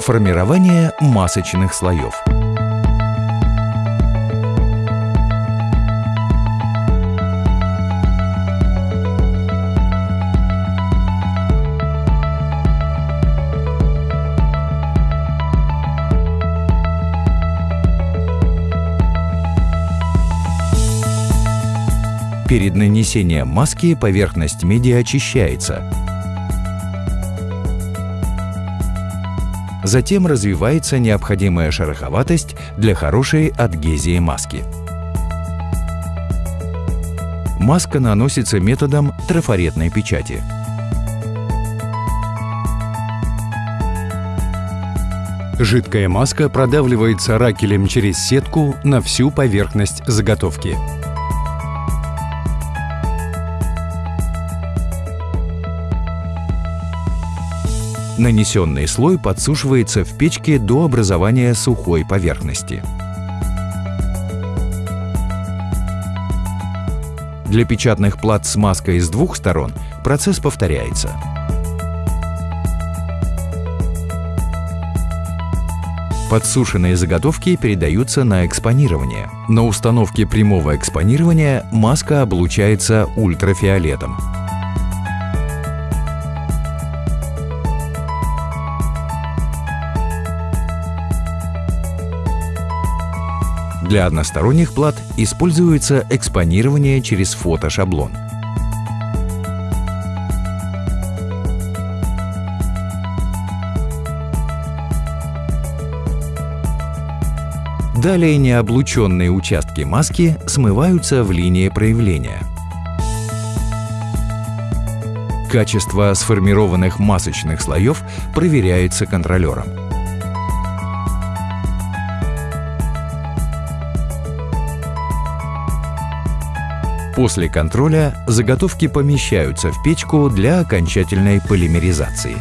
Формирование масочных слоев. Перед нанесением маски поверхность меди очищается. Затем развивается необходимая шероховатость для хорошей адгезии маски. Маска наносится методом трафаретной печати. Жидкая маска продавливается ракелем через сетку на всю поверхность заготовки. Нанесенный слой подсушивается в печке до образования сухой поверхности. Для печатных плат с маской с двух сторон процесс повторяется. Подсушенные заготовки передаются на экспонирование. На установке прямого экспонирования маска облучается ультрафиолетом. Для односторонних плат используется экспонирование через фотошаблон. Далее необлученные участки маски смываются в линии проявления. Качество сформированных масочных слоев проверяется контролером. После контроля заготовки помещаются в печку для окончательной полимеризации.